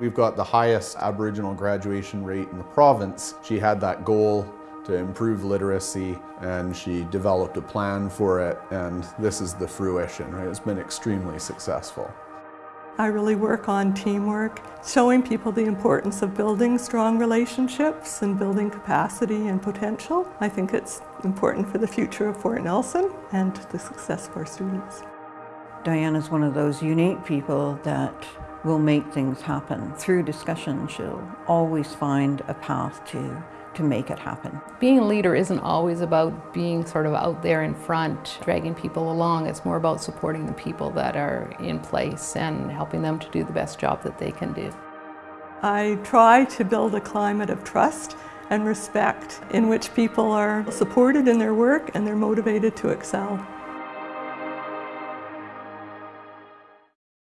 We've got the highest Aboriginal graduation rate in the province. She had that goal to improve literacy and she developed a plan for it and this is the fruition, right? It's been extremely successful. I really work on teamwork, showing people the importance of building strong relationships and building capacity and potential. I think it's important for the future of Fort Nelson and the success of our students. Diane is one of those unique people that will make things happen. Through discussion, she'll always find a path to to make it happen. Being a leader isn't always about being sort of out there in front, dragging people along. It's more about supporting the people that are in place and helping them to do the best job that they can do. I try to build a climate of trust and respect in which people are supported in their work and they're motivated to excel.